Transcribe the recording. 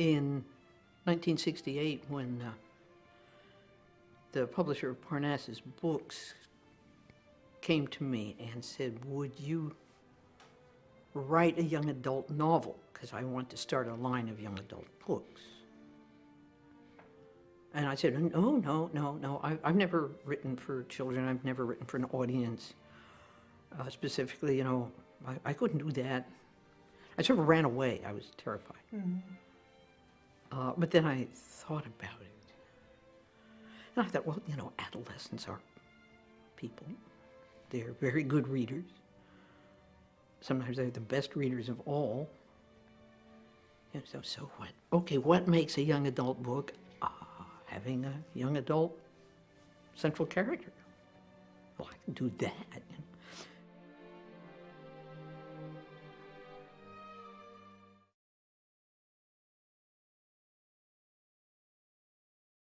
in 1968, when uh, the publisher of Parnassus Books came to me and said, would you write a young adult novel? Because I want to start a line of young adult books. And I said, no, no, no, no. I, I've never written for children. I've never written for an audience. Uh, specifically, you know, I, I couldn't do that. I sort of ran away. I was terrified. Uh, but then I thought about it. And I thought, well, you know, adolescents are people. They're very good readers. Sometimes they're the best readers of all. And so, so what? Okay, what makes a young adult book? Ah, having a young adult central character. Well, I can do that.